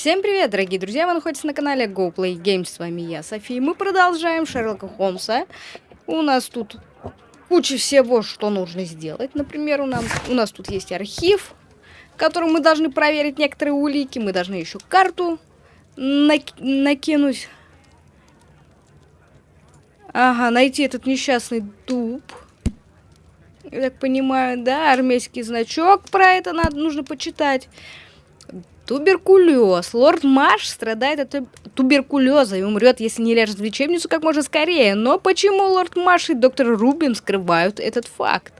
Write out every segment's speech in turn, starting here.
Всем привет, дорогие друзья! Вы находитесь на канале GoPlay Games. С вами я, София. Мы продолжаем Шерлока Холмса. У нас тут куча всего, что нужно сделать. Например, у, нам, у нас тут есть архив, в котором мы должны проверить некоторые улики. Мы должны еще карту нак накинуть. Ага, найти этот несчастный дуб. Я так понимаю, да, армейский значок про это надо, нужно почитать. Туберкулез. Лорд Маш страдает от туберкулеза и умрет, если не ляжет в лечебницу как можно скорее. Но почему лорд Маш и доктор Рубин скрывают этот факт?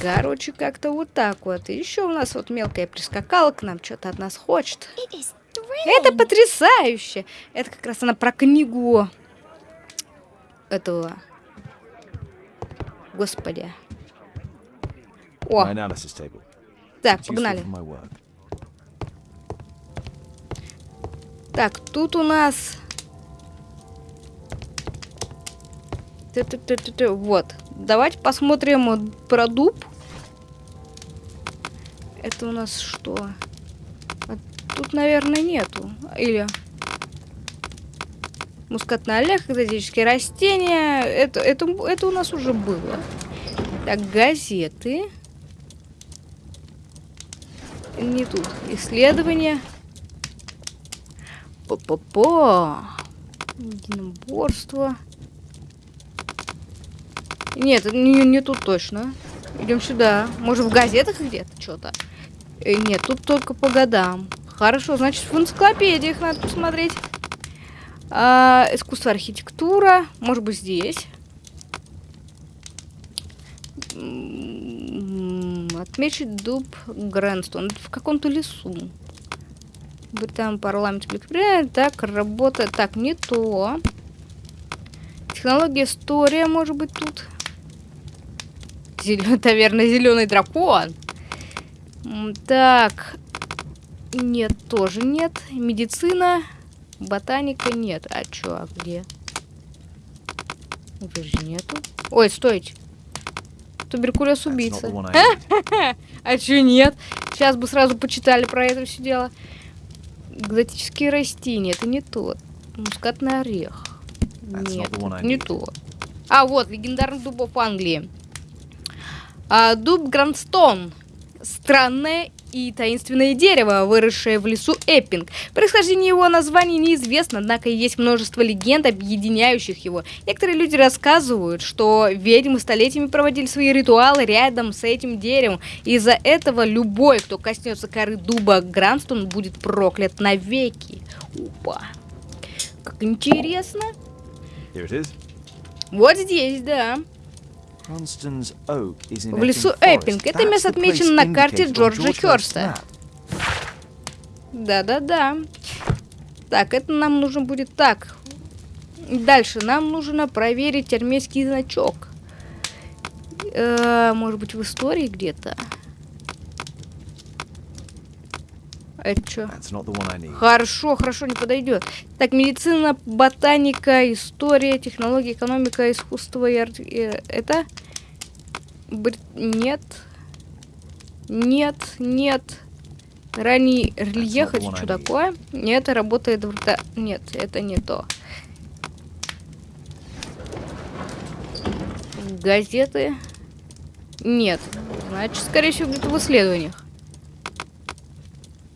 Короче, как-то вот так вот. И еще у нас вот мелкая прискакала к нам, что-то от нас хочет. Это потрясающе! Это как раз она про книгу этого... Господи. О! Так, погнали. Так, тут у нас... Вот. Давайте посмотрим про дуб. Это у нас что? А тут, наверное, нету. Или... Мускатный орех, экзотические растения. Это, это, это у нас уже было. Так, газеты. Не тут. Исследования. По-по-по. Единоборство. Нет, не, не тут точно. Идем сюда. Может, в газетах где-то что-то? Э, нет, тут только по годам. Хорошо, значит, в энциклопедиях надо посмотреть. А, искусство архитектура. Может быть, здесь. Отмечить дуб Грэнстон. В каком-то лесу. Британ парламент Великобритании. Так, работа. Так, не то. Технология история, может быть, тут. Зелё... Таверна зеленый дракон. Так. Нет, тоже нет. Медицина. Ботаника нет. А чё, а где? Уже нету. Ой, стойте. Туберкулез убийца. А чё нет? Сейчас бы сразу почитали про это все дело. Экзотические растения. Это не тот. Мускатный орех. Нет, не то. А, вот, легендарных дубов Англии. А, дуб Грандстон. Странное и таинственное дерево, выросшее в лесу Эппинг. Происхождение его названия неизвестно, однако есть множество легенд, объединяющих его. Некоторые люди рассказывают, что ведьмы столетиями проводили свои ритуалы рядом с этим деревом. Из-за этого любой, кто коснется коры дуба Гранстон, будет проклят навеки. Опа. Как интересно. Вот здесь, да. В лесу Эппинг. Это место отмечено на карте Джорджа Хёрста. Да-да-да. Так, это нам нужно будет так. Дальше нам нужно проверить армейский значок. Э, может быть, в истории где-то? Это что? Хорошо, хорошо, не подойдет. Так, медицина, ботаника, история, технология, экономика, искусство и арт... Это? Бр... Нет. Нет, нет. Ранний рельеф, это что такое? Нет, работает в... Нет, это не то. Газеты. Нет. Значит, скорее всего, где-то в исследованиях.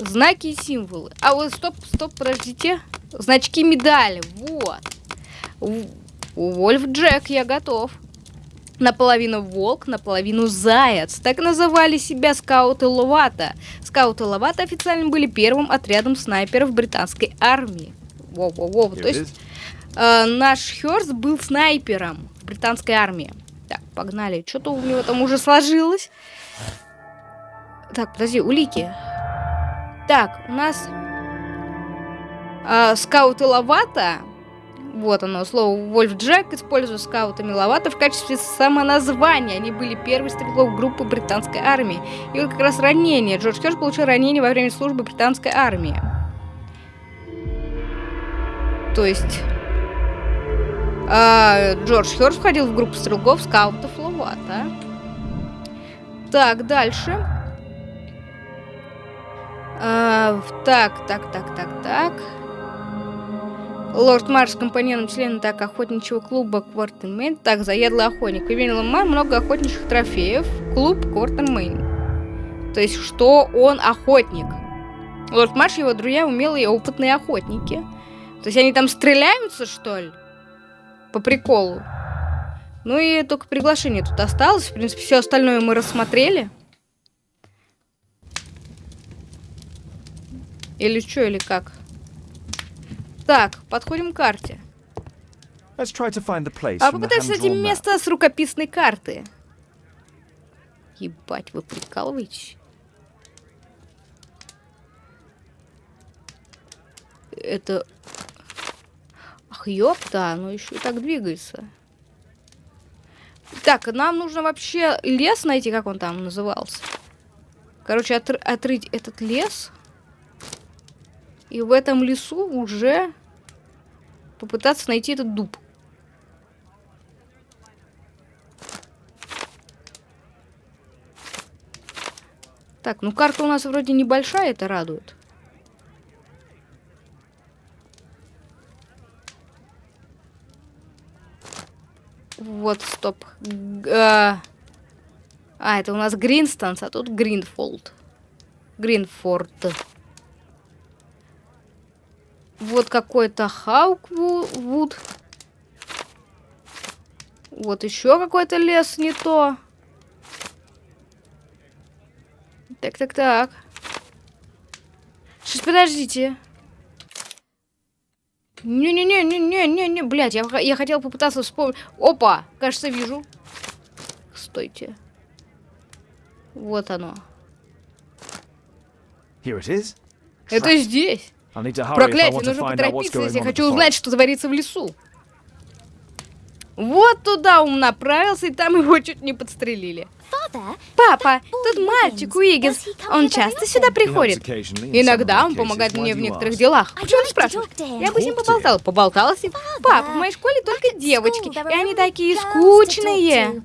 Знаки и символы. А вот стоп, стоп, подождите. Значки медали. Вот. Вольф Джек, я готов. Наполовину волк, наполовину заяц. Так называли себя скауты Ловата. Скауты Ловата официально были первым отрядом снайперов британской армии. Воу-воу-воу. То есть э, наш Хёрст был снайпером в британской армии. Так, погнали. Что-то у него там уже сложилось. Так, подожди, улики. Так, у нас э, скауты Лавата. Вот оно, слово Вольф Джек использует скаутами Лавата в качестве самоназвания. Они были первой стрелков группы британской армии. И вот как раз ранение. Джордж Херш получил ранение во время службы британской армии. То есть... Э, Джордж Херш входил в группу стрелков скаутов Лавата. Так, дальше. А, так, так, так, так, так. Лорд Марс, компаньон члена так охотничьего клуба Квартен Мейн. Так, заядлый охотник. Применил Мар много охотничьих трофеев. Клуб Квартен Мейн. То есть, что он охотник. Лорд Марш и его друзья умелые опытные охотники. То есть, они там стреляются, что ли? По приколу. Ну и только приглашение тут осталось. В принципе, все остальное мы рассмотрели. Или что, или как? Так, подходим к карте. А попытайся найти место с рукописной карты. Ебать, вы прикалываетесь? Это... Ах, ёпта, оно еще и так двигается. Так, нам нужно вообще лес найти, как он там назывался. Короче, отр отрыть этот лес. И в этом лесу уже попытаться найти этот дуб. Так, ну карта у нас вроде небольшая, это радует. Вот, стоп. А, а, это у нас Гринстанс, а тут Гринфолд. Гринфорд. Вот какой-то Хауквуд. Вот еще какой-то лес не то. Так, так, так. Сейчас, подождите. Не-не-не-не-не-не-не, блядь, я, я хотел попытаться вспомнить. Опа, кажется, вижу. Стойте. Вот оно. Here it is. Это здесь. Проклятие, нужно поторопиться, если я хочу узнать, что творится в лесу. Вот туда он направился, и там его чуть не подстрелили. Папа, тут мальчик Уиггинс. Он часто сюда приходит? Иногда он помогает мне в некоторых делах. Почему ты спрашиваешь? Я бы с ним поболтал. Поболтала с ним? Папа, в моей школе только девочки, и они такие скучные.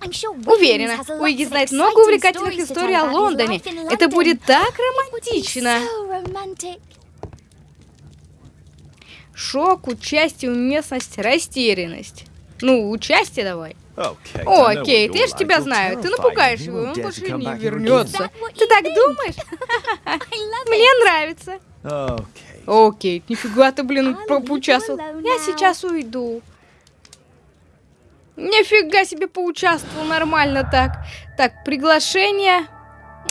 Уверена, Уиги знает много увлекательных историй о Лондоне. Это будет так романтично. Шок, участие, уместность, растерянность. Ну, участие давай. О, Кейт, я же тебя знаю. Ты напугаешь его, он больше не вернется. Ты так думаешь? Мне нравится. О, Кейт, нифига ты, блин, поучаствовал. Я сейчас уйду. Нифига себе поучаствовал нормально так. Так, приглашение.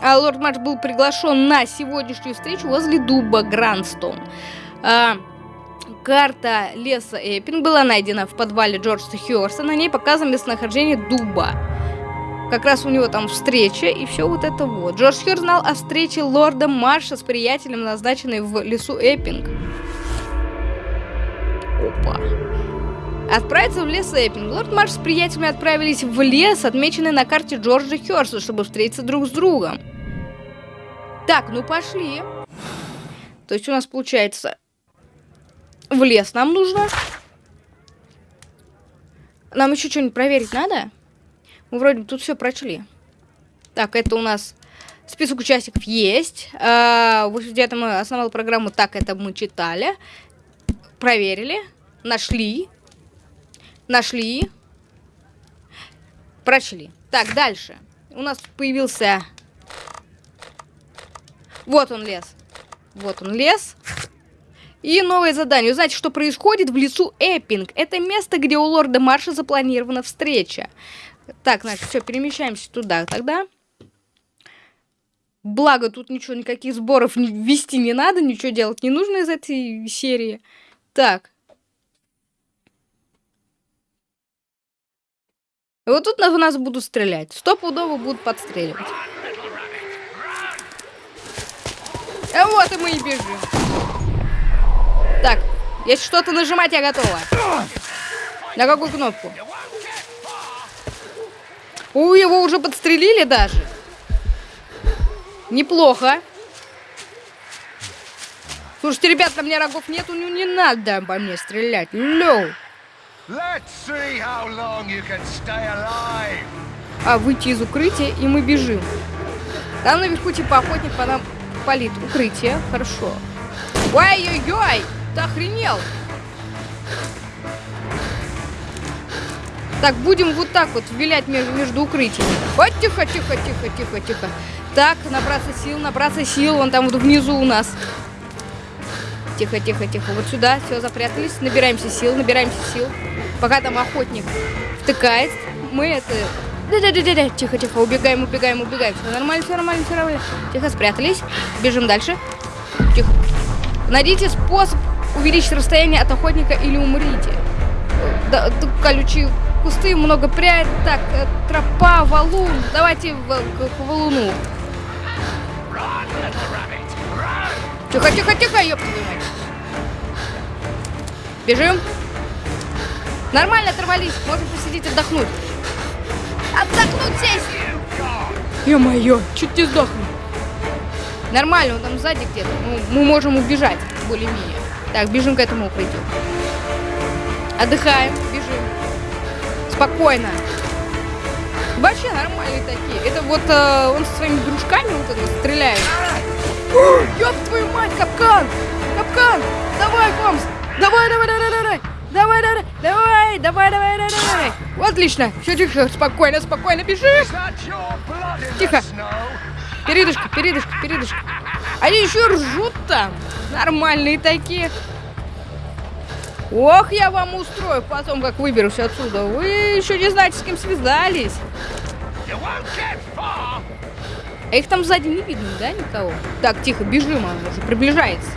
А, Лорд Марш был приглашен на сегодняшнюю встречу возле дуба Грандстоун. А, карта леса Эппинг была найдена в подвале Джорджа Хьюарса. На ней показано местонахождение дуба. Как раз у него там встреча и все вот это вот. Джордж Хьюар знал о встрече лорда Марша с приятелем, назначенной в лесу Эппинг. Опа. Отправиться в лес Эппинг. Лорд Марш с приятелями отправились в лес, отмеченный на карте Джорджа Хёрса, чтобы встретиться друг с другом. Так, ну пошли. То есть у нас получается... В лес нам нужно. Нам еще что-нибудь проверить надо? Мы вроде тут все прочли. Так, это у нас список участников есть. А, где-то мы основали программу «Так, это мы читали». Проверили. Нашли. Нашли. Прочли. Так, дальше. У нас появился... Вот он лес. Вот он лес. И новое задание. Узнать, что происходит в лесу Эппинг. Это место, где у лорда Марша запланирована встреча. Так, значит, все, перемещаемся туда тогда. Благо, тут ничего, никаких сборов вести не надо, ничего делать не нужно из этой серии. Так. И вот тут в нас будут стрелять. Стопудово будут подстреливать. А вот и мы и бежим. Так, если что-то нажимать, я готова. На какую кнопку? У, его уже подстрелили даже. Неплохо. Слушайте, ребят, на мне рогов нету, ну не надо по мне стрелять. Лёу. А выйти из укрытия, и мы бежим. Там наверху типа охотник по нам палит. Укрытие. Хорошо. Ой-ой-ой! Ты охренел! Так, будем вот так вот вилять между, между укрытиями. Вот, тихо, тихо, тихо, тихо, тихо. Так, набраться сил, набраться сил. Вон там вот внизу у нас. Тихо, тихо, тихо. Вот сюда. Все, запрятались. Набираемся сил, набираемся сил. Пока там охотник втыкает, мы это... Да-да-да-да, тихо, тихо, убегаем, убегаем, убегаем. Все нормально, все нормально, все нормально. Тихо, спрятались. Бежим дальше. Тихо. Найдите способ увеличить расстояние от охотника или умрите. Да, колючие кусты, много прядь. Так, э, тропа, валун. Давайте в, к, к валуну. Тихо, тихо, тихо, ёб Бежим. Нормально оторвались. Можем посидеть, отдохнуть. Отдохнуть здесь. Ё-моё, чуть не сдохли. Нормально, он там сзади где-то. Мы, мы можем убежать, более-менее. Так, бежим к этому укрытию. Отдыхаем, бежим. Спокойно. Вообще нормальные такие. Это вот э, он со своими дружками вот это стреляет. Ёб твою мать, капкан! Капкан! Давай, Комс! Давай, давай, давай, давай! Давай, давай, давай, давай, давай, давай, давай. Отлично. Все тихо, спокойно, спокойно, бежи. Тихо. Передышка, передышка, передышка. Они еще ржут там. Нормальные такие. Ох, я вам устрою потом, как выберусь отсюда. Вы еще не знаете, с кем связались. А их там сзади не видно, да, никого? Так, тихо, бежим, он уже приближается.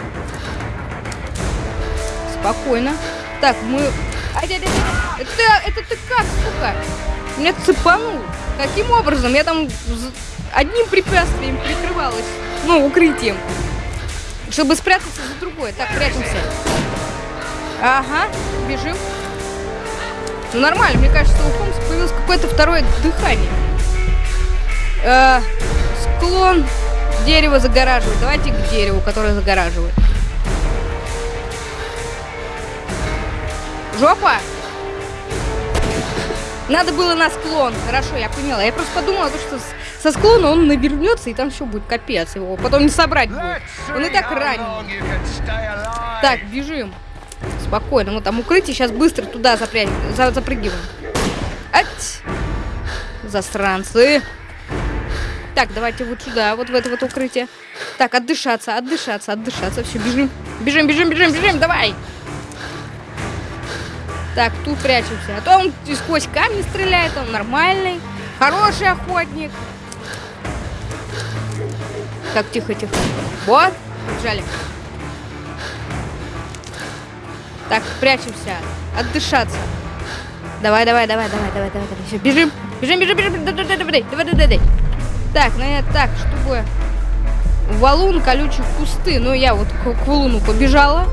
Спокойно. Так, мы... Это, это ты как, сука? Меня цепанул. Каким образом? Я там одним препятствием прикрывалась. Ну, укрытием. Чтобы спрятаться за другое. Так, прячемся. Ага, бежим. Ну, нормально. Мне кажется, у Холмса появилось какое-то второе дыхание. Э, склон дерева загораживает. Давайте к дереву, которое загораживает. Жопа! Надо было на склон. Хорошо, я поняла. Я просто подумала, что со склона он навернется, и там все будет капец. Его потом не собрать будет. Он и так ранен. Так, бежим. Спокойно. Вот там укрытие. Сейчас быстро туда запря... за... запрыгиваем. Ать! Засранцы. Так, давайте вот сюда, вот в это вот укрытие. Так, отдышаться, отдышаться, отдышаться. Все, бежим. Бежим, бежим, бежим, бежим, давай! Так, тут прячемся. А то он сквозь камни стреляет, он нормальный. Хороший охотник. Так, тихо, тихо. Вот, побежали. Так, прячемся. Отдышаться. Давай, давай, давай, давай, давай, давай, давай. Все, бежим. Бежим, бежим, бежим. Давай, давай, давай, давай, давай. Так, ну я так, чтобы... Валун, колючие кусты. Ну, я вот к, к валуну побежала.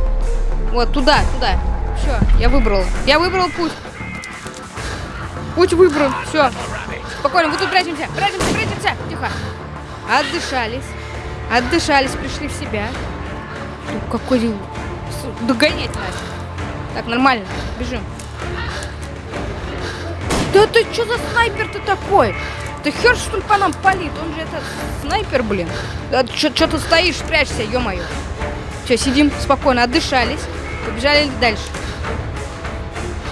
Вот, туда, туда. Все, я выбрал. Я выбрал путь. Путь выбран. Все. Спокойно, вот тут прячемся. Прячемся, прячемся. Тихо. Отдышались. Отдышались, пришли в себя. Ну, какой... Догонять надо. Так, нормально. Бежим. Да ты что за снайпер-то такой? Ты хер, что ли, по нам палит? Он же это снайпер, блин. Да, что ты стоишь, прячься, ё-моё. Все, сидим спокойно, отдышались. Побежали дальше.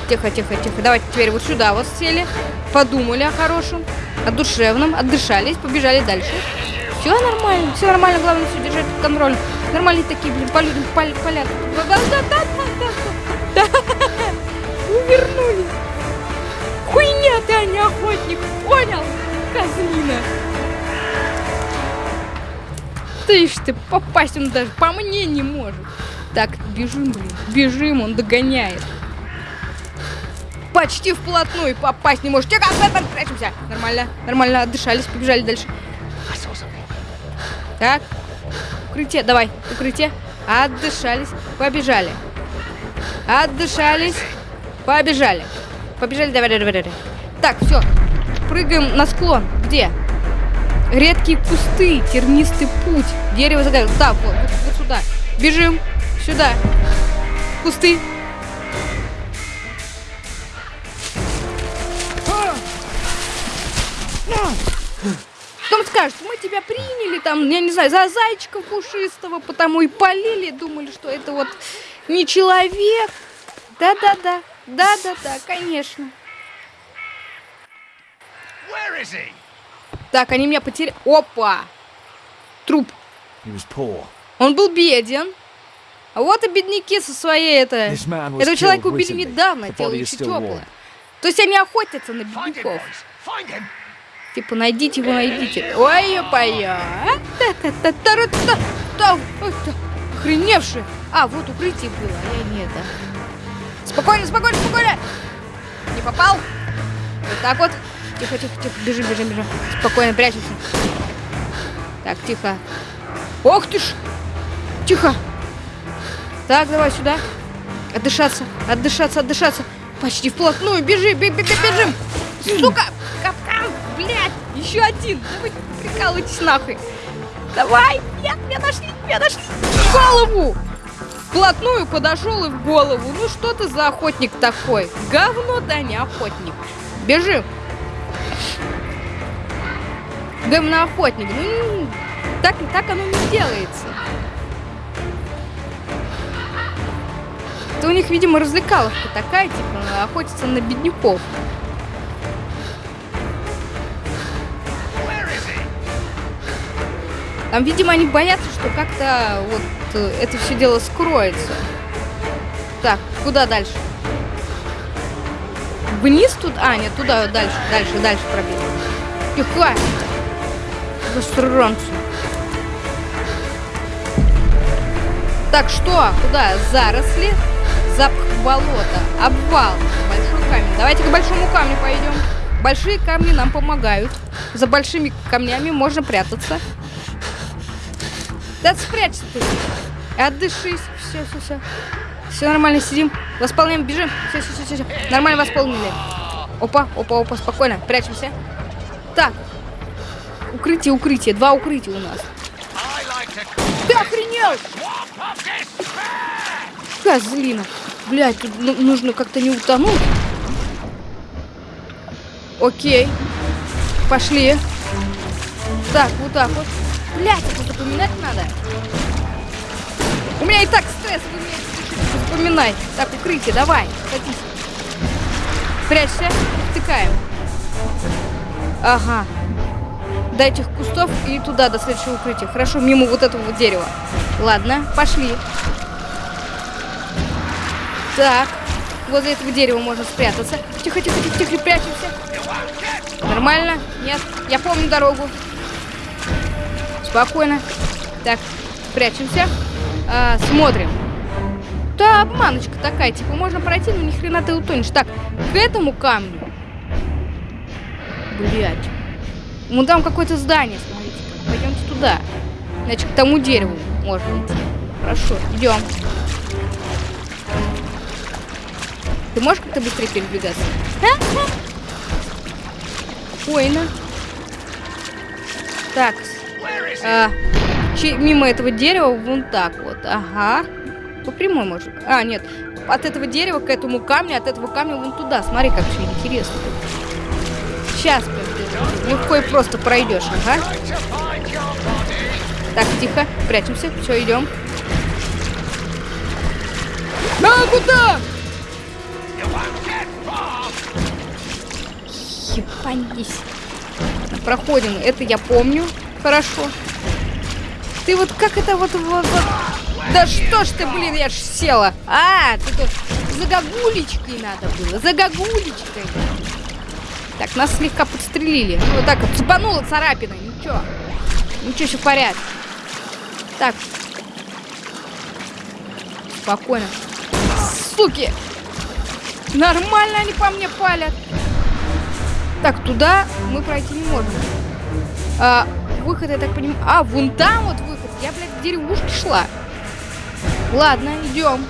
Тихо, тихо, тихо. Давайте теперь вот сюда вот сели. Подумали о хорошем, о душевном, отдышались, побежали дальше. Все нормально, все нормально, главное все держать под контролем. Нормальные такие, блин, по людям палят. Да, да, да, да, да, да. Увернулись. Хуйня ты, а не охотник, понял? Козлина. Ты ж ты, попасть он даже по мне не может. Так, бежим, блин, бежим, он догоняет почти вплотную попасть не может. Тихо, Бэтмен, прячемся. Нормально, нормально, отдышались, побежали дальше. Так, укрытие, давай, укрытие. Отдышались, побежали. Отдышались, побежали. Побежали, давай, давай, давай. Так, все, прыгаем на склон. Где? Редкие кусты, тернистый путь. Дерево загорело. Да, вот, вот, вот сюда. Бежим. Сюда. Кусты. Потом скажут, мы тебя приняли, там, я не знаю, за зайчика пушистого, потому и полили, думали, что это вот не человек. Да-да-да, да-да-да, конечно. Так, они меня потеряли. Опа! Труп. Он был беден. А вот и бедняки со своей это... Этого человека убили недавно, тело еще теплое. То есть они охотятся на бедняков. Типа, найдите его, найдите. Ой, опая. Охреневшие. А, вот укрытие было, а я не это. Спокойно, спокойно, спокойно. Не попал. Вот так вот. Тихо, тихо, тихо. Бежим, бежим, бежим. Спокойно, прячемся. Так, тихо. Ох ты ж. Тихо. Так, давай сюда. Отдышаться, отдышаться, отдышаться. Почти вплотную. Бежи, беги, бежим. Сука, капкан, блядь. Еще один. Давай, прикалывайтесь нахуй. Давай. Нет, меня нашли, меня нашли. В голову. Вплотную подошел и в голову. Ну что ты за охотник такой? Говно, да не охотник. Бежим. Говноохотник. Ну, так, так оно не делается. Это у них, видимо, развлекаловка такая, типа, охотиться на бедняков. Там, видимо, они боятся, что как-то вот э, это все дело скроется. Так, куда дальше? Вниз тут? А, нет, туда, дальше, дальше, дальше пробить. Тихо! Засранцы. Так, что? Куда? Заросли? Запах болота. Обвал. Большой камень. Давайте к большому камню пойдем. Большие камни нам помогают. За большими камнями можно прятаться. Да спрячься ты. Отдышись. Все, все, все. Все нормально, сидим. Восполняем, бежим. Все, все, все, все. Нормально восполнили. Опа, опа, опа, спокойно. Прячемся. Так. Укрытие, укрытие. Два укрытия у нас. Ты охренел! Козлина. Блядь, тут нужно как-то не утонуть. Окей. Пошли. Так, вот так вот. Блядь, это запоминать надо. У меня и так стресс, вы мне запоминай. Так, укрытие, давай, садись. Прячься, втыкаем. Ага. До этих кустов и туда, до следующего укрытия. Хорошо, мимо вот этого вот дерева. Ладно, пошли. Так, возле этого дерева можно спрятаться. Тихо, тихо, тихо, тихо, прячемся. Нормально? Нет, я помню дорогу. Спокойно. Так, прячемся. А, смотрим. Да, обманочка такая. Типа, можно пройти, но ни хрена ты утонешь. Так, к этому камню. Блять. Вон там какое-то здание, смотрите. Пойдемте туда. Значит, к тому дереву можно идти. Хорошо, идем. Ты можешь как-то быстрее передвигаться? Спокойно. Так. А, мимо этого дерева вон так вот. Ага. По прямой можно. А, нет. От этого дерева к этому камню, от этого камня вон туда. Смотри, как все интересно. Сейчас легко и просто пройдешь. Ага. Так, тихо. Прячемся. Все, идем. А, куда? Ебанись. Проходим. Это я помню. Хорошо. Ты вот как это вот, вот, вот... Да что ж ты, блин, я ж села. А, ты тут за гагулечкой надо было. За гагулечкой. Так, нас слегка подстрелили. Ну, вот так вот цепанула царапина. Ничего. Ничего, все в порядке. Так. Спокойно. Суки. Нормально они по мне палят. Так, туда мы пройти не можем. А, выход, я так понимаю... А, вон там вот выход. Я, блядь, к деревушке шла. Ладно, идем.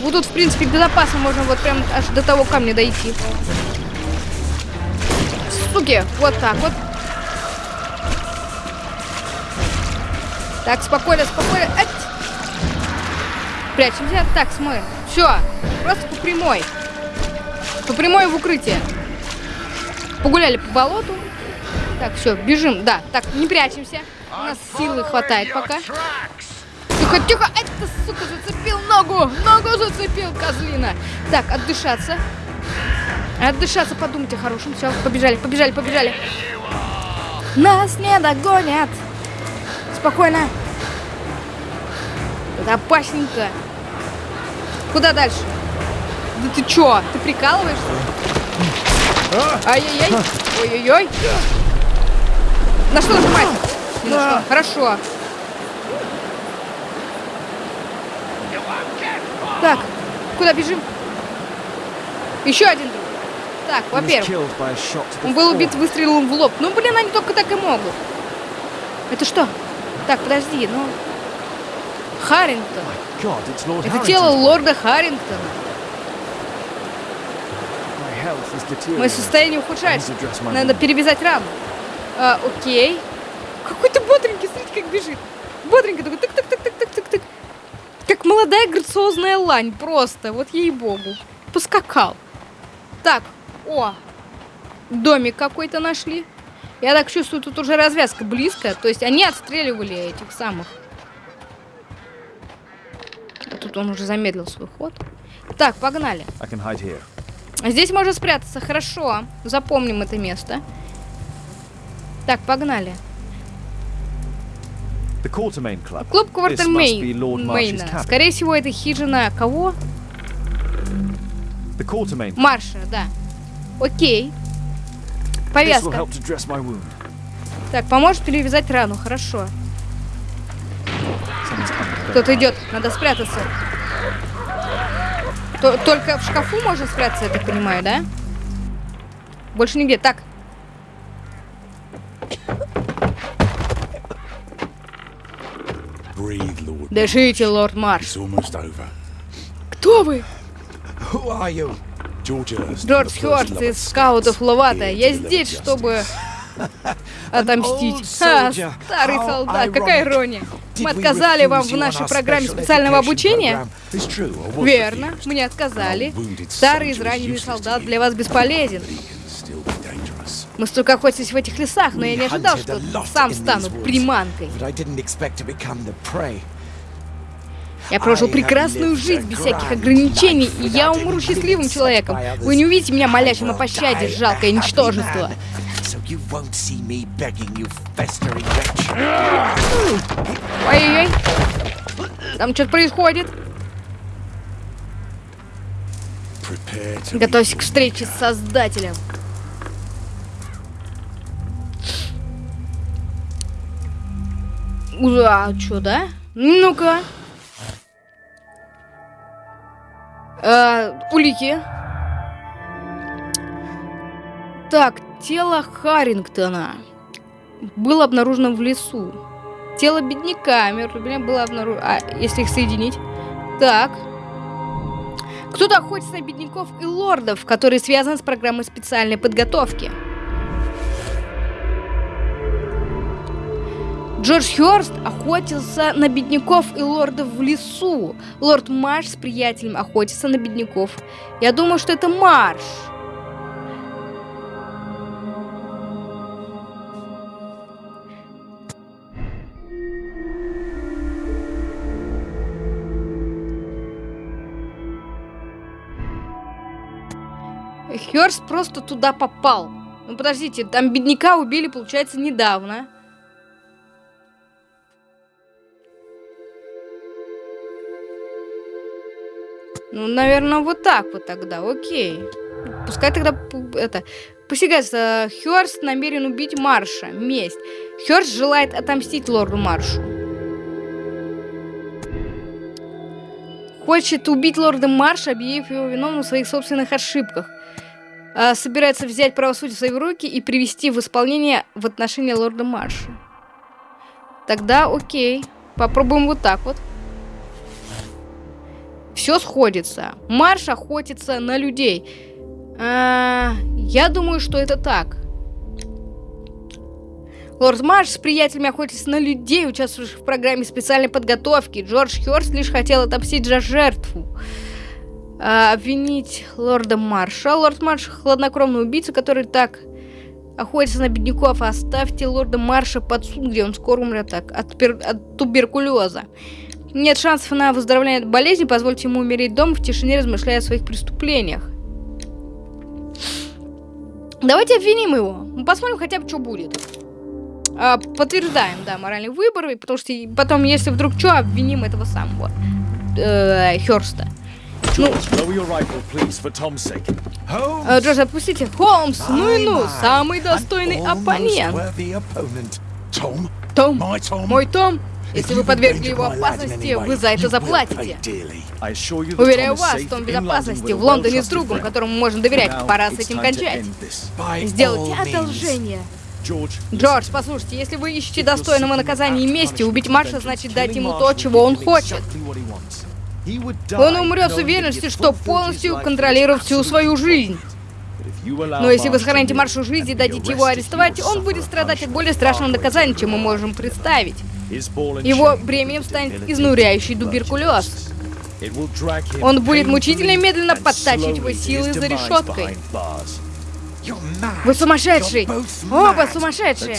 Вот тут, в принципе, безопасно. Можно вот прям аж до того камня дойти. Суки, вот так вот. Так, спокойно, спокойно. Ать! Прячемся. Так, смотрим. Все, просто по прямой. По прямой в укрытие. Погуляли по болоту. Так, все, бежим. Да, так, не прячемся. У нас силы хватает пока. Тихо, тихо! Это, сука, зацепил ногу! Ногу зацепил, козлина! Так, отдышаться. Отдышаться, подумайте о хорошем. Все, побежали, побежали, побежали. Нас не догонят. Спокойно. Это опасненько. Куда дальше? Да ты чё? Ты прикалываешься? Ай-яй-яй. Ой-ой-ой. На что нажимать? Не на. Хорошо. Так, куда бежим? Еще один друг. Так, во-первых, он был убит выстрелом в лоб. Ну, блин, они только так и могут. Это что? Так, подожди, ну... Харрингтон. Это тело лорда Харрингтона. Мое состояние ухудшается. Надо перевязать рану. А, окей. Какой-то бодренький, смотрите, как бежит. Бодренько такой тык-тык-тык-тык-тык-тык. Как молодая грациозная лань, просто. Вот ей-богу. Поскакал. Так, о, домик какой-то нашли. Я так чувствую, тут уже развязка близко. То есть они отстреливали этих самых. А тут он уже замедлил свой ход. Так, погнали. Здесь можно спрятаться. Хорошо. Запомним это Так, погнали. Клуб Квартальмейна. Скорее всего, это хижина кого? Марша, да. Окей. Повязка. Так, поможешь перевязать рану, хорошо. Кто-то идет, надо спрятаться. Т Только в шкафу можно спрятаться, я так понимаю, да? Больше нигде. Так. Дышите, лорд Марш. Кто вы? Джордж Хёрст из скаутов Ловата. Я здесь, чтобы отомстить. Ха, старый солдат, какая ирония. Мы отказали вам в нашей программе специального обучения? Верно, мы не отказали. Старый израненный солдат для вас бесполезен. Мы столько охотились в этих лесах, но я не ожидал, что сам стану приманкой. Я прожил прекрасную жизнь без всяких ограничений, и я умру счастливым человеком. Вы не увидите меня молящим о пощаде, жалкое ничтожество. Ой-ой-ой. Там что-то происходит. Готовься к встрече с Создателем. А, что, да? Ну-ка. Э, улики. Так, тело Харрингтона было обнаружено в лесу. Тело бедняка Мертвия было обнаружено... А, если их соединить? Так. Кто-то охотится на бедняков и лордов, которые связаны с программой специальной подготовки. Джордж Хёрст охотился на бедняков и лордов в лесу. Лорд Марш с приятелем охотится на бедняков. Я думаю, что это Марш. Хёрст просто туда попал. Ну подождите, там бедняка убили, получается, недавно. Ну, наверное, вот так вот тогда, окей. Пускай тогда это... Посягается, Хёрст намерен убить Марша. Месть. Хёрст желает отомстить лорду Маршу. Хочет убить лорда Марша, объявив его виновным в своих собственных ошибках. А, собирается взять правосудие в свои руки и привести в исполнение в отношении лорда Марша. Тогда окей. Попробуем вот так вот. Все сходится. Марш охотится на людей. А, я думаю, что это так. Лорд Марш с приятелями охотится на людей, участвующих в программе специальной подготовки. Джордж Хёрст лишь хотел отомстить за жертву. А, обвинить лорда Марша. Лорд Марш хладнокровный убийца, который так охотиться на бедняков. Оставьте лорда Марша под суд, где он скоро умрет так, от, от туберкулеза. Нет шансов на выздоровление от болезни, позвольте ему умереть дома в тишине, размышляя о своих преступлениях. Давайте обвиним его. Мы посмотрим хотя бы, что будет. А, подтверждаем, да, моральный выбор, потому что потом, если вдруг что, обвиним этого самого э, Херста. Ну, э, Джордж, отпустите. Холмс, ну и ну, самый достойный оппонент. Том, мой Том, если вы подвергли его опасности, вы за это заплатите. Уверяю вас, Том в безопасности, в Лондоне с другом, которому можно доверять. Пора с этим кончать. Сделайте одолжение. Джордж, послушайте, если вы ищете достойного наказания и мести, убить Марша значит дать ему то, чего он хочет. Он умрет с уверенностью, что полностью контролирует всю свою жизнь. Но если вы сохраните Маршу жизни и дадите его арестовать, он будет страдать от более страшного наказания, чем мы можем представить. Его бременем станет изнуряющий туберкулез. Он будет мучительно и медленно подтачивать его силы за решеткой. Вы сумасшедший! Оба сумасшедшие!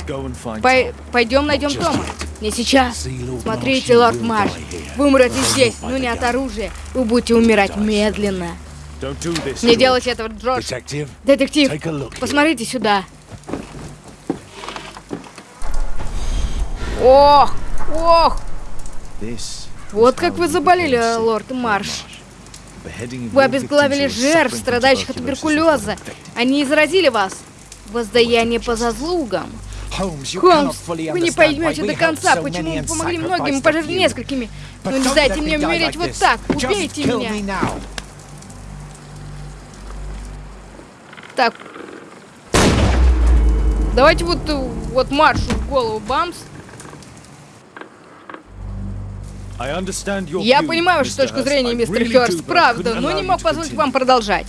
Пой пойдем найдем Тома. Не сейчас. Смотрите, лорд Марш. Вы умрете здесь, но не от оружия. Вы будете умирать медленно. Не делайте этого, Джордж. Детектив, посмотрите сюда. Ох, ох. Вот как вы заболели, лорд Марш. Вы обезглавили жертв, страдающих от туберкулеза. Они заразили вас. Воздаяние по заслугам. Холмс, вы не поймете до конца, почему мы помогли многим, пожертвовали несколькими. Но не дайте мне умереть вот так. Убейте меня. Так. Давайте вот, вот маршу в голову, бамс. Я понимаю вашу точку зрения, мистер Хёрст, правда, но не мог позволить вам продолжать.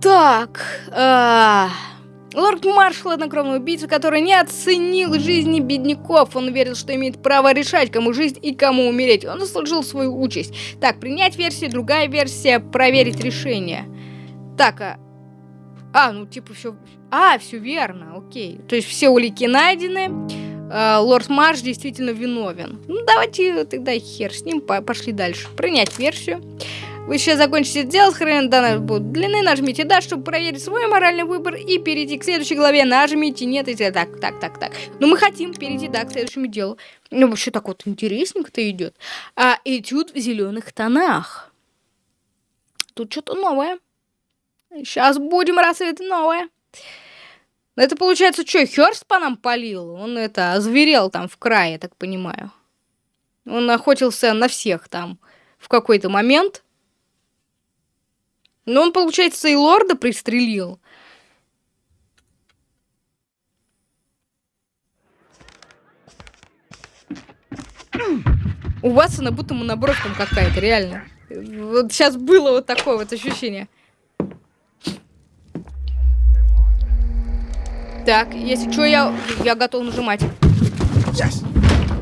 Так, а... Лорд Марш, хладнокровный убийца, который не оценил жизни бедняков. Он верил, что имеет право решать, кому жить и кому умереть. Он заслужил свою участь. Так, принять версию, другая версия, проверить решение. Так, а... А, ну типа все... А, все верно, окей. То есть все улики найдены. Э, лорд Марш действительно виновен. Ну, давайте тогда хер с ним, пошли дальше. Принять версию. Вы сейчас закончите дело, хрен данные будут длины, нажмите «Да», чтобы проверить свой моральный выбор и перейти к следующей главе, нажмите «Нет» и так, так, так, так. Но мы хотим перейти, да, к следующему делу. Ну, вообще так вот интересненько-то идет. А этюд в зеленых тонах. Тут что-то новое. Сейчас будем рассветы новое. Это получается, что, Хёрст по нам полил? Он это, озверел там в крае, так понимаю. Он охотился на всех там в какой-то момент. Но он, получается, и лорда пристрелил. У Ватсона будто монобровь там какая-то, реально. Вот сейчас было вот такое вот ощущение. Так, если что, я, я готов нажимать. Yes.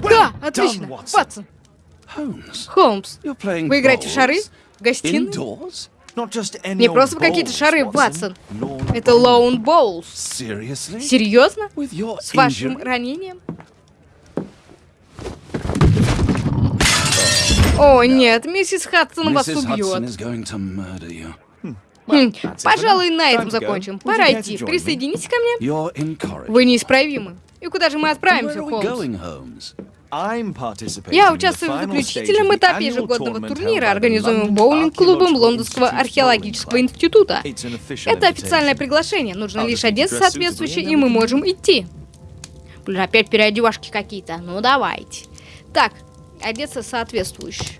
Да, отлично. Ватсон. Холмс, вы играете в шары? В гостиной? Не просто какие-то шары, Ватсон. Это Лоун Боулс. Серьезно? С вашим ранением? О, нет, миссис Хадсон вас убьет. Хм, пожалуй, на этом закончим. Пора идти. Присоединитесь ко мне. Вы неисправимы. И куда же мы отправимся, Холмс? Я участвую в заключительном этапе ежегодного турнира, организуемого боулинг-клубом Лондонского археологического института. Это официальное приглашение, нужно лишь одеться соответствующе, и мы можем идти. Блин, опять переодевашки какие-то. Ну, давайте. Так, одеться соответствующе.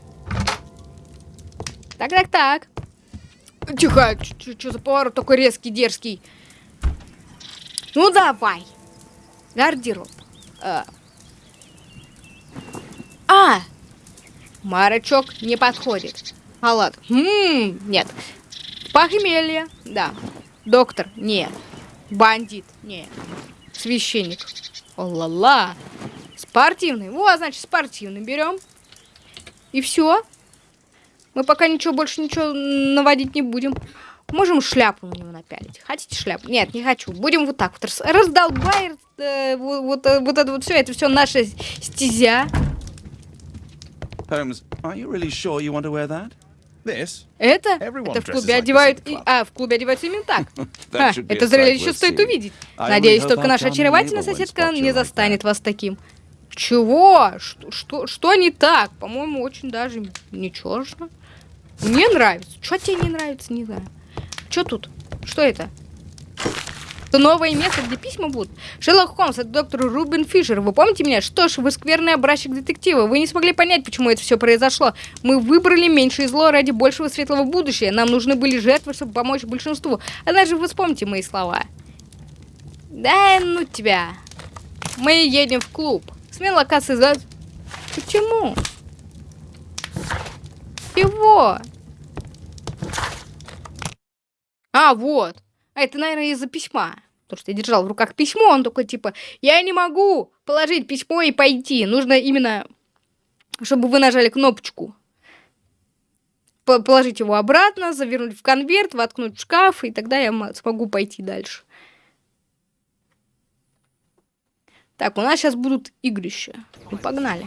Так-так-так. Тихо, что за поворот такой резкий, дерзкий? Ну давай. Гардероб. А. а! Марочок не подходит. Халат. Ммм, нет. Похмелье. Да. Доктор. Нет. Бандит. Нет. Священник. О-ла-ла. Спортивный. Вот, значит, спортивный берем. И все. Мы пока ничего больше ничего наводить не будем. Можем шляпу на него напялить. Хотите шляпу? Нет, не хочу. Будем вот так вот раздолбай, э, вот, вот, э, вот это вот все, это все наша стезя. Holmes, are you really sure you want to wear that? This? Это? Это в клубе одевают... И... А, в клубе одеваются именно так. а, это зрелище стоит увидеть. Надеюсь, только наша очаровательная соседка не застанет вас таким. Чего? Что, что, что не так? По-моему, очень даже ничего. Мне нравится. Что тебе не нравится, не знаю. Что тут? Что это? Это новое место, где письма будут. Шерлок Холмс, это доктор Рубин Фишер. Вы помните меня? Что ж, вы скверный образчик детектива. Вы не смогли понять, почему это все произошло. Мы выбрали меньшее зло ради большего светлого будущего. Нам нужны были жертвы, чтобы помочь большинству. Однажды вы вспомните мои слова. Да ну тебя. Мы едем в клуб. Смена локации за... Почему? Чего? А, вот. А это, наверное, из-за письма. Потому что я держал в руках письмо, он такой, типа, я не могу положить письмо и пойти. Нужно именно, чтобы вы нажали кнопочку. Положить его обратно, завернуть в конверт, воткнуть в шкаф, и тогда я смогу пойти дальше. Так, у нас сейчас будут игрища. Ну, погнали.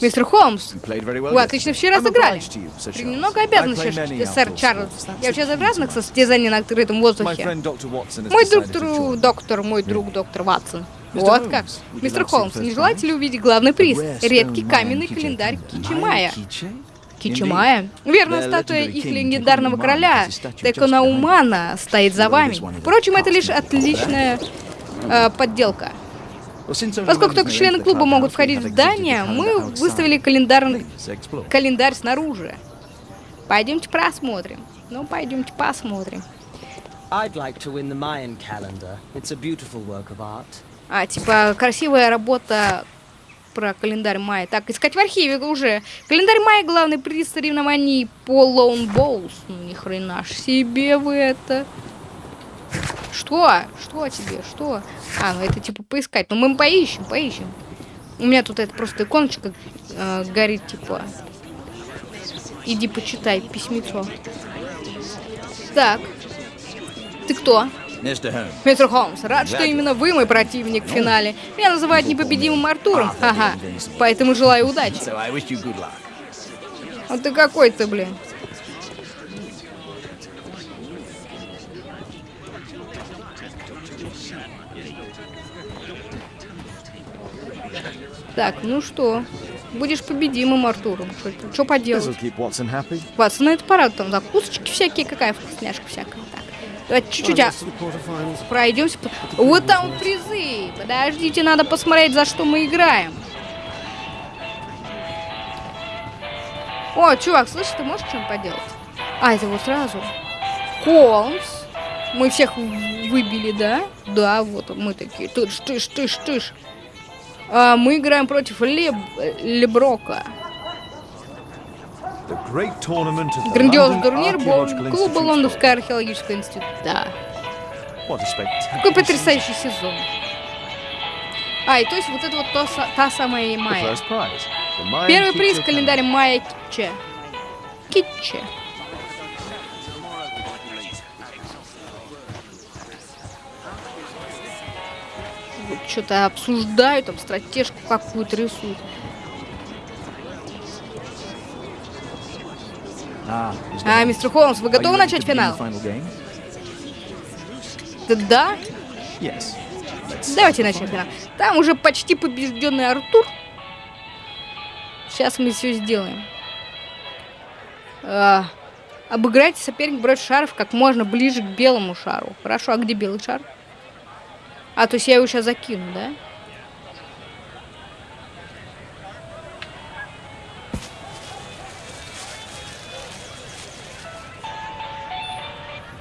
Мистер Холмс, вы отлично вчера сыграли. Немного обязан, сэр Чарльз. Я участвую в разных состязаниях на открытом воздухе. Мой доктор, доктор, мой друг доктор Ватсон. Вот как. Мистер Холмс, не желаете ли увидеть главный приз? Редкий каменный календарь Кичимая. Кичимая? Верно, статуя их легендарного короля Теконаумана стоит за вами. Впрочем, это лишь отличная э, подделка. Поскольку только члены клуба могут входить в здание, мы выставили календарь, календарь снаружи. Пойдемте просмотрим. Ну, пойдемте посмотрим. А, типа, красивая работа про календарь мая. Так, искать в архиве уже. Календарь мая главный приз соревнований по Лоун Боус. Ну, ни хрена ж себе вы это. Что? Что тебе? Что? А, ну это типа поискать. Ну мы поищем, поищем. У меня тут это просто иконочка э, горит, типа. Иди почитай письмецо. Так. Ты кто? Мистер Холмс, рад, что именно вы мой противник в финале. Меня называют непобедимым Артуром. Ага. Поэтому желаю удачи. А ты какой ты, блин? Так, ну что? Будешь победимым, Артуром. Что поделать? Ватсон, это парад, там закусочки всякие, какая вкусняшка всякая. Так, давайте чуть-чуть а... пройдемся. Вот там призы. Подождите, надо посмотреть, за что мы играем. О, чувак, слышишь, ты можешь что-нибудь поделать? А, это вот сразу. Холмс. Мы всех выбили, да? Да, вот мы такие. Тыш, тыш, тыш, тыш. А, мы играем против Леб... Леброка. Грандиозный турнир клуба Лондонского археологического института. Да. Какой потрясающий сезон. А, и то есть вот это вот то, та самая Майя. Первый приз в календаре Майя Китче. Китче. Что-то обсуждают, там стратежку какую-то рисуют. А, а мистер Холмс, вы готовы начать финал? Да, да? Давайте начнем финал. Там уже почти побежденный Артур. Сейчас мы все сделаем. А, обыграйте соперник брать шаров как можно ближе к белому шару. Хорошо, а где белый шар? А, то есть я его сейчас закину, да?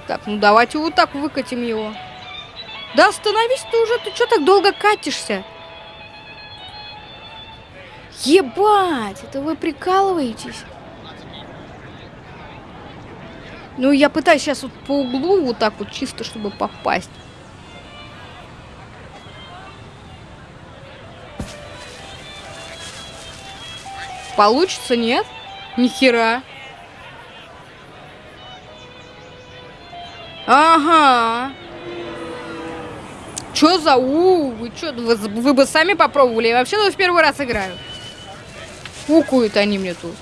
Так, ну давайте вот так выкатим его. Да остановись ты уже, ты что так долго катишься? Ебать, это вы прикалываетесь? Ну, я пытаюсь сейчас вот по углу вот так вот чисто, чтобы попасть. Получится, нет? Нихера. Ага. Чё за у? Вы чё, вы, вы бы сами попробовали? Я вообще в первый раз играю. Укуют они мне тут.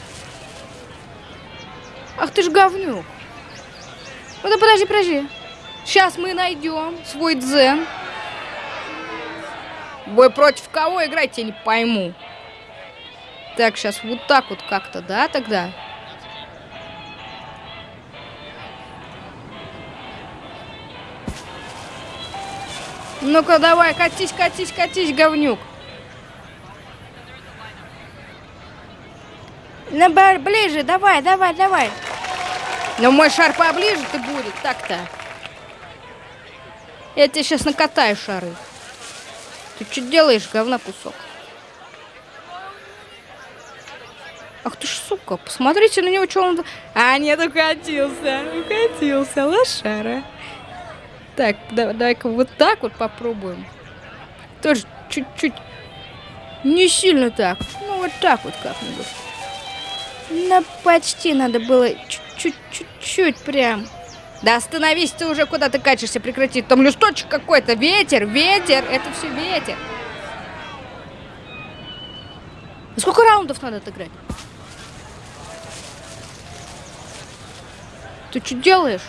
Ах ты ж говнюк. Ну да подожди, подожди. Сейчас мы найдем свой дзен. Вы против кого играть, я не пойму. Так, сейчас вот так вот как-то, да, тогда? Ну-ка, давай, катись, катись, катись, говнюк. Ну, ближе, давай, давай, давай. Ну, мой шар поближе ты будет, так-то. Я тебе сейчас накатаю шары. Ты что делаешь, говна кусок? Ах ты ж, сука, посмотрите на него, что он... А, нет, укатился, укатился, лошара. Так, давай-ка вот так вот попробуем. Тоже чуть-чуть. Не сильно так. Ну, вот так вот как-нибудь. Ну, почти надо было чуть-чуть прям. Да остановись ты уже, куда ты качешься, прекрати. Там листочек какой-то, ветер, ветер, это все ветер. Сколько раундов надо отыграть? Ты что делаешь?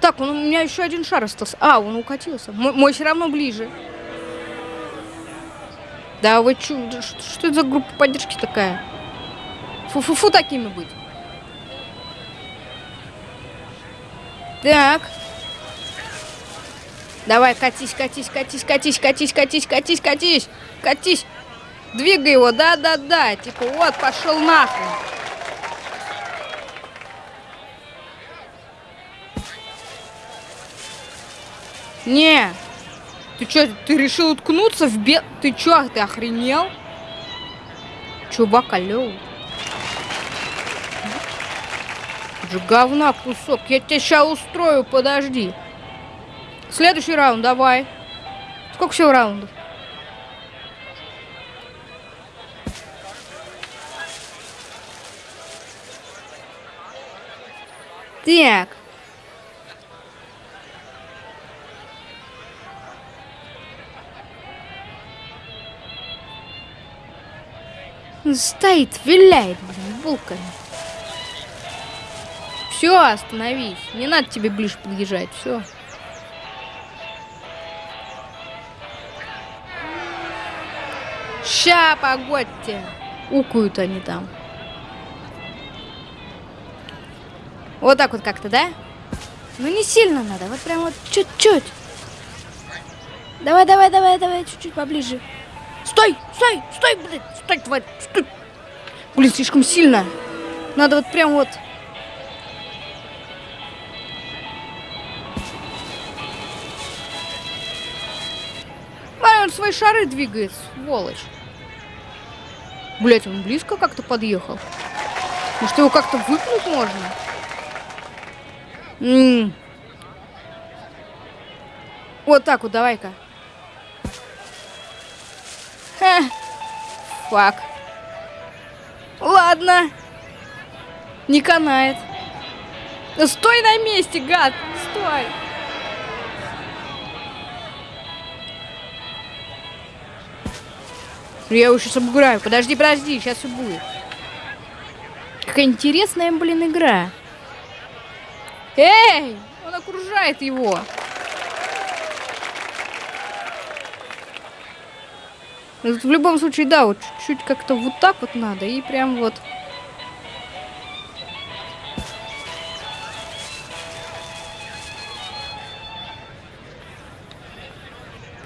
Так, он, у меня еще один шар остался. А, он укатился. Мой, мой все равно ближе. Да вы чё, что, что это за группа поддержки такая? Фу-фу-фу такими быть. Так. Давай, катись, катись, катись, катись, катись, катись, катись, катись, катись. Двигай его, да-да-да. Типа, вот, пошел нахуй. Не. Ты что, ты решил уткнуться в бед... Ты чё, ты охренел? Чувак, алло. же говна кусок. Я тебя сейчас устрою, подожди. Следующий раунд, давай. Сколько всего раундов? Так. Стоит, виляет, блин, булками. Все, остановись. Не надо тебе ближе подъезжать. Все. Ща, погодьте. Укуют они там. Вот так вот как-то, да? Ну не сильно надо, вот прям вот чуть-чуть. Давай, давай, давай, давай, чуть-чуть поближе. Стой, стой, стой, блядь, стой, тварь. Блин, слишком сильно. Надо вот прям вот... А, он свои шары двигает, сволочь. Блять, он близко как-то подъехал. Может, его как-то выпнуть можно? М -м. Вот так вот, давай-ка. Фак. Ладно. Не канает. Стой на месте, гад! Стой! Я его сейчас обыграю. Подожди, подожди, сейчас все будет. Какая интересная, блин, игра. Эй! Он окружает его. В любом случае, да, вот чуть-чуть как-то вот так вот надо. И прям вот...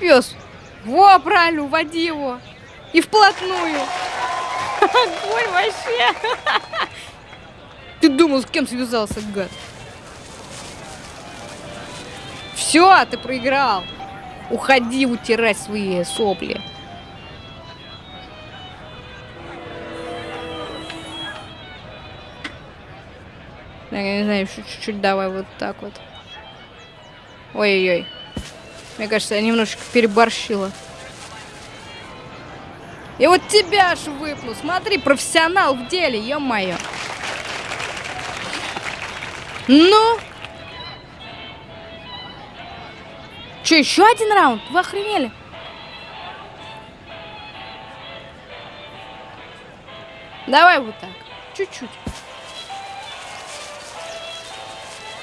Пес. Во, правильно, уводи его. И вплотную. Огонь вообще. Ты думал, с кем связался, гад? Все, ты проиграл. Уходи утирать свои сопли. Я не знаю, чуть-чуть давай вот так вот. Ой-ой-ой. Мне кажется, я немножечко переборщила. И вот тебя ж выпну. Смотри, профессионал в деле, ё-моё. Ну? Че, еще один раунд? Вы охренели? Давай вот так. Чуть-чуть.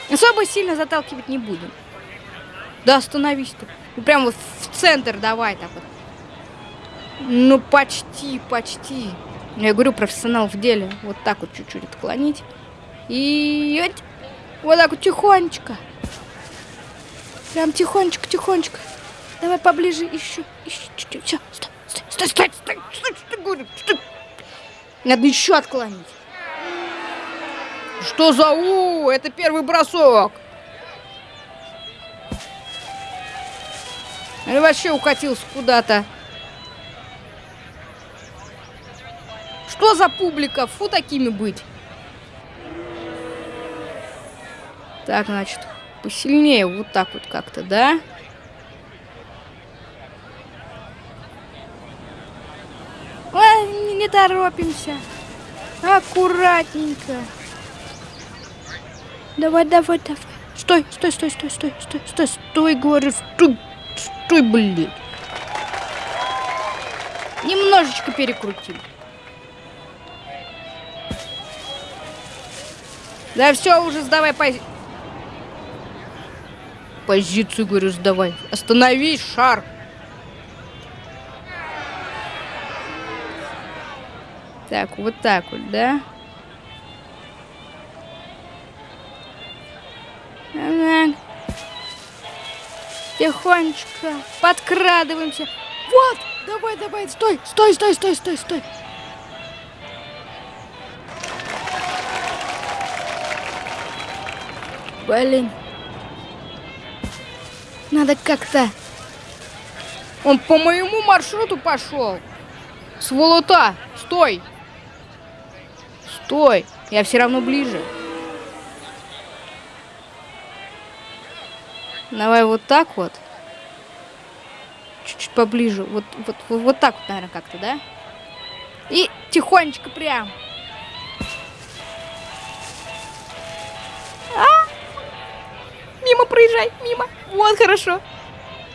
Особо сильно заталкивать не будем. Да остановись ты. Ну, прям вот в центр давай так вот. Ну, почти, почти. Я говорю, профессионал в деле. Вот так вот чуть-чуть отклонить. И вот так вот тихонечко. Прям тихонечко, тихонечко. Давай поближе еще, еще чуть-чуть. Все, стой, стой, стой, стой, стой, стой, стой, стой. Надо еще отклонить. Что за у? Это первый бросок. Или вообще укатился куда-то. Что за публика? Фу такими быть. Так, значит, посильнее вот так вот как-то, да? Ой, не, торопимся. Аккуратненько. Давай, давай, давай. Стой, стой, стой, стой, стой, стой, стой, стой, говорю, стой, стой, блин. Немножечко перекрутим. Да все, уже сдавай пози... позицию, говорю, сдавай. Остановись, шар. Так, вот так вот, да? Тихонечко подкрадываемся. Вот, давай, давай, стой, стой, стой, стой, стой, стой. Блин. Надо как-то... Он по моему маршруту пошел. Сволота, стой. Стой, я все равно ближе. Давай вот так вот. Чуть-чуть поближе. Вот, вот, вот, вот так вот, наверное, как-то, да? И тихонечко прям. А! Мимо проезжай, мимо. Вот, хорошо.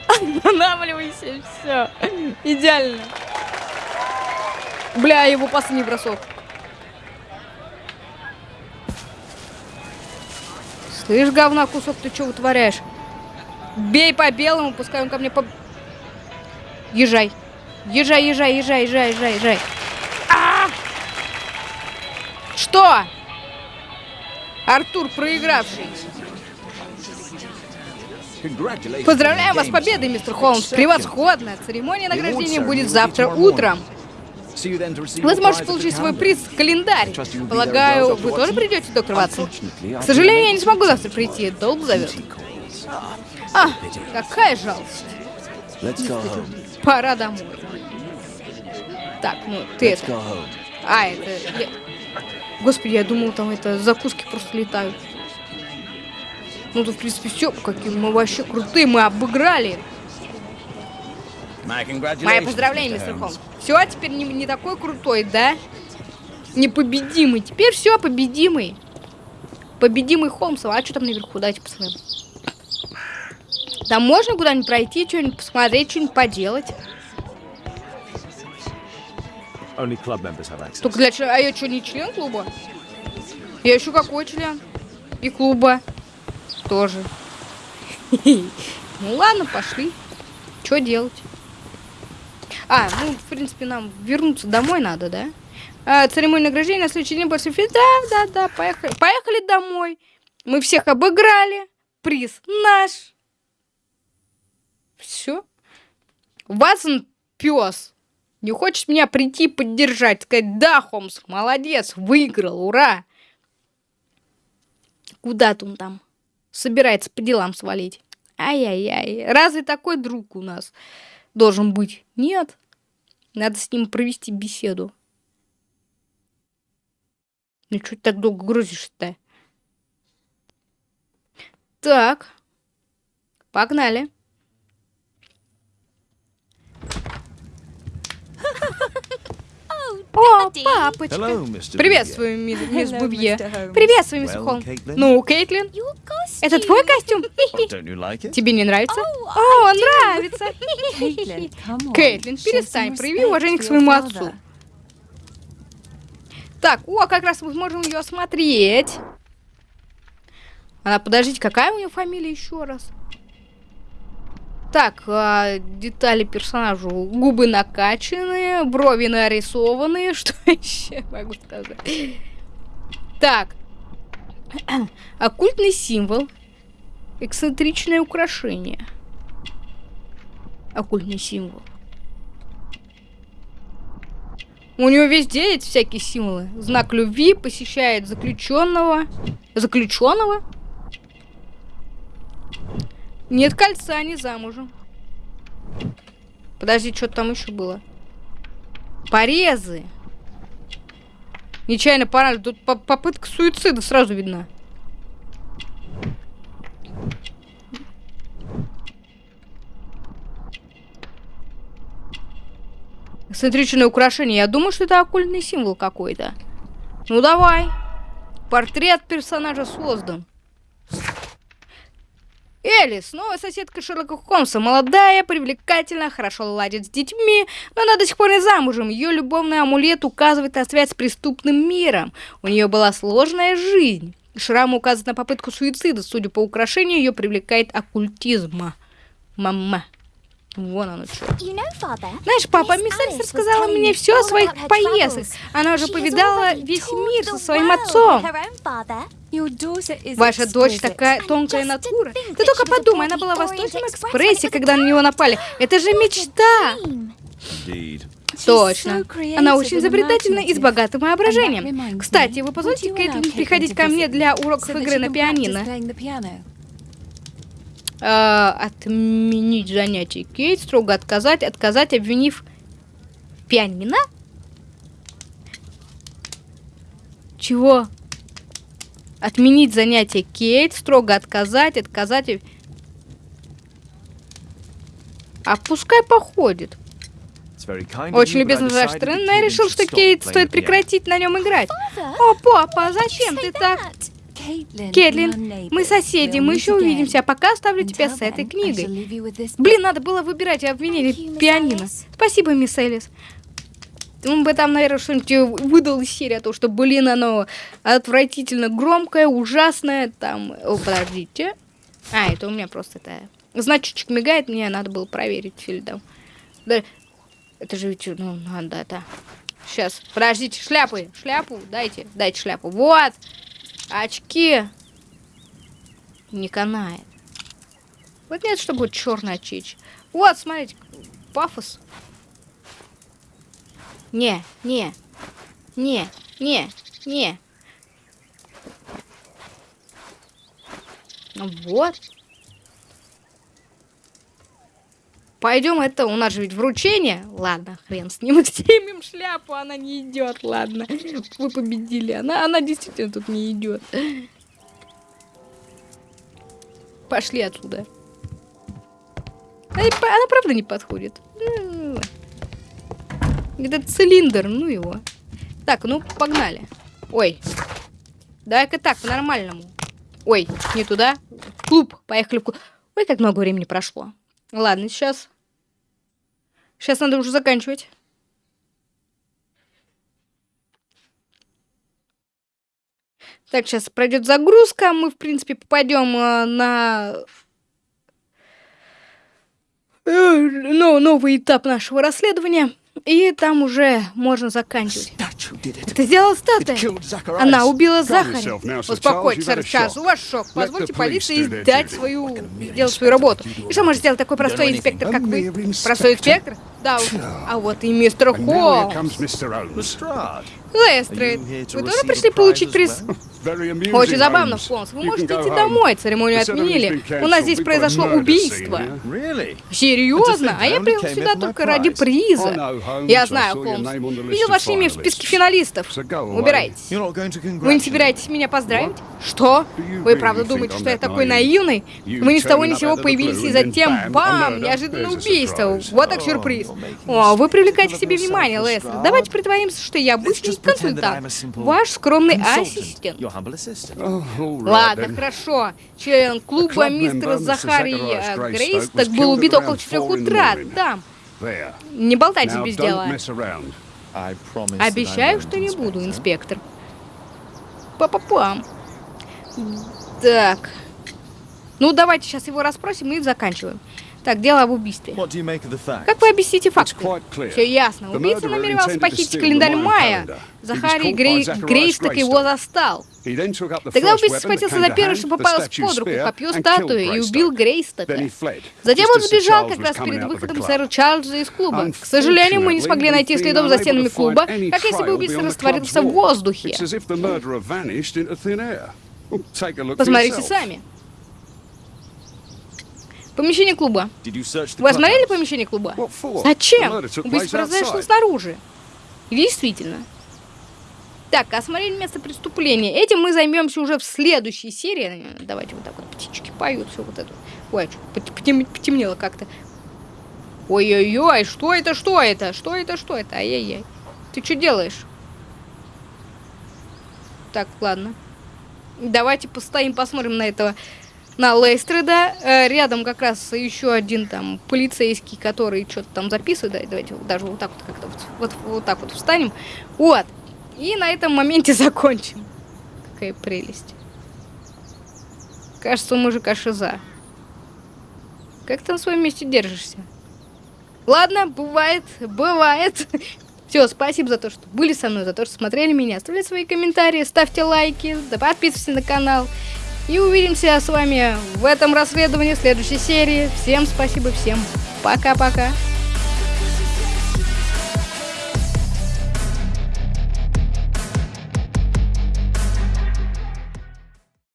Останавливайся, все. Идеально. Бля, его последний бросок. Слышь, говна кусок, ты что вытворяешь? Бей по белому, пускай он ко мне по... Езжай. Езжай, езжай, езжай, езжай, езжай, езжай. А! Что? Артур, проигравший. Поздравляем вас с победой, мистер Холмс. Превосходно. Церемония награждения будет завтра утром. Вы сможете получить свой приз календарь. Полагаю, вы тоже придете, доктор Ватсон? К сожалению, я не смогу завтра прийти. Долг зовет. А, какая жалость. Пора домой. Так, ну ты это... А, это... Я... Господи, я думал, там это закуски просто летают. Ну, то, в принципе, все. Какие мы вообще крутые, мы обыграли. Мои поздравления, мистер Холмс. Все, теперь не, не такой крутой, да? Непобедимый. Теперь все, победимый. Победимый Холмсов. А что там наверху? Дайте посмотрим. Там можно куда-нибудь пройти, что-нибудь посмотреть, что-нибудь поделать. Только для чего? А я что, не член клуба? Я еще какой член? И клуба. Тоже. Ну ладно, пошли. Что делать? А, ну, в принципе, нам вернуться домой надо, да? А, церемония награждения на следующий день после фильма. Да, да, да, поехали. Поехали домой. Мы всех обыграли. Приз наш. Все. Ватсон пес. Не хочет меня прийти поддержать, сказать, да, Холмс, молодец, выиграл, ура. Куда-то он там собирается по делам свалить. Ай-яй-яй, разве такой друг у нас должен быть? Нет. Надо с ним провести беседу. Ну, что ты так долго грузишь-то? Так. Погнали. О, папочка. Приветствую, ми- мисс Hello, Бубье. Приветствую, мисс Well, Холм. Ну, Кейтлин, это твой костюм? Oh? Тебе не нравится? Oh, О, нравится. Кейтлин, перестань, прояви уважение к своему отцу. Так, о, как раз мы сможем ее осмотреть. Она, подождите, какая у нее фамилия еще раз? Так, а, детали персонажа. Губы накачанные, брови нарисованные. Что еще могу сказать? Так. Оккультный символ. Эксцентричное украшение. Оккультный символ. У него везде эти всякие символы. Знак любви посещает заключенного. Заключенного? Нет кольца, не замужем. Подожди, что там еще было? Порезы. Нечаянно поранили. Тут по- попытка суицида сразу видна. Эксцентричное украшение. Я думаю, что это оккультный символ какой-то. Ну давай. Портрет персонажа создан. Элис, новая соседка Шерлока Холмса. Молодая, привлекательная, хорошо ладит с детьми, но она до сих пор не замужем. Ее любовный амулет указывает на связь с преступным миром. У нее была сложная жизнь. Шрам указывает на попытку суицида. Судя по украшению, ее привлекает оккультизм. Мама. Вон оно что. Знаешь, папа, мисс Элис рассказала мне все о своих поездках. Она уже повидала весь мир со своим отцом. Ваша дочь такая тонкая натура. Ты только подумай, она была в Восточном экспрессе, когда на него напали. Это же мечта! Точно. Она очень изобретательна и с богатым воображением. Кстати, вы позволите Кейтлин приходить ко мне для уроков игры на пианино? playing the piano? А, отменить занятие Кейт, строго отказать, отказать, обвинив пианино? Чего? Отменить занятие Кейт, строго отказать, отказать. А пускай походит. Очень любезно но я решил, что Кейт стоит прекратить на нем играть. О, папа, зачем ты так? Кейтлин, мы соседи, мы еще увидимся, а пока оставлю тебя с этой книгой. Блин, надо было выбирать и обвинили Thank you, Miss пианино. Спасибо, мисс Элис. Он бы там, наверное, что-нибудь выдал из серии, а то, что, блин, оно отвратительно громкое, ужасное, там... О, подождите. А, это у меня просто это... Значочек мигает, мне надо было проверить там. Да, это же ведь, ну, надо это... Сейчас, подождите, шляпы, шляпу дайте, дайте шляпу. Вот, очки. Не канает. Вот нет, чтобы вот черный очечь. Вот, смотрите, пафос. Не, не, не, не, не. Вот. Пойдем, это у нас же ведь вручение. Ладно, хрен с ним. Снимем шляпу, она не идет. Ладно, вы победили. Она, она действительно тут не идет. Пошли отсюда. Она, она правда не подходит. Ну, Этот цилиндр, ну его. Так, ну погнали. Ой. Давай-ка так, по-нормальному. Ой, не туда. Клуб. Поехали в клуб. Ой, как много времени прошло. Ладно, сейчас. Сейчас надо уже заканчивать. Так, сейчас пройдет загрузка. Мы, в принципе, попадем э, на э, ну, новый этап нашего расследования. И там уже можно заканчивать. Это сделала статуя. Она убила Захаря. Успокойтесь, сэр Чарльз, у вас шок. Позвольте полиции сделать свою, сделать свою работу. И что может сделать такой простой инспектор, как вы? Простой инспектор? Да, уж. а вот и мистер Холмс. Лестрейд, вы тоже пришли получить приз? Очень забавно, Холмс. Вы можете идти домой, церемонию отменили. У нас здесь произошло убийство. Серьезно? А я приехал сюда только ради приза. Я знаю, Холмс. Видел ваше имя в списке финалистов. Убирайтесь. Вы не собираетесь меня поздравить? Что? Вы правда думаете, что я такой наивный? Вы ни с того ни с сего появились и затем, бам, неожиданное убийство. Вот так сюрприз. О, вы привлекаете к себе внимание, Лестер. Давайте притворимся, что я обычный консультант. Ваш скромный ассистент. Ладно, хорошо. Член клуба мистера Захарий э, Грейс так был убит около 4 утра. Там. Не болтайте без дела. Обещаю, что не буду, инспектор. Па-па-пам. Так. Ну, давайте сейчас его расспросим и заканчиваем. Так, дело об убийстве. Как вы объясните факты? Все ясно. Убийца намеревался похитить календарь Мая. Захарий Грей... Грейсток его застал. Тогда убийца схватился за первое, что попалось под руку, копье статую, и убил Грейстока. Затем он сбежал как раз перед выходом сэра Чарльза из клуба. К сожалению, мы не смогли найти следов за стенами клуба, как если бы убийца растворился в воздухе. Посмотрите сами. Помещение клуба. Вы осмотрели помещение клуба? Зачем? Убийство произошло снаружи. Действительно. Так, осмотрели место преступления. Этим мы займемся уже в следующей серии. Давайте вот так вот птички поют, все вот это. Ой, а потем, потемнело как-то. Ой-ой-ой, что это, что это? Что это, что это? Ай-яй-яй. Ты что делаешь? Так, ладно. Давайте постоим, посмотрим на этого на Лейстреда. Э, рядом как раз еще один там полицейский, который что-то там записывает. Давайте даже вот так вот как-то вот, вот, вот так вот встанем. Вот. И на этом моменте закончим. Какая прелесть. Кажется, у мужика шиза. Как ты на своем месте держишься? Ладно, бывает, бывает. Все, спасибо за то, что были со мной, за то, что смотрели меня. Оставляйте свои комментарии, ставьте лайки, подписывайтесь на канал. И увидимся с вами в этом расследовании в следующей серии. Всем спасибо, всем пока-пока.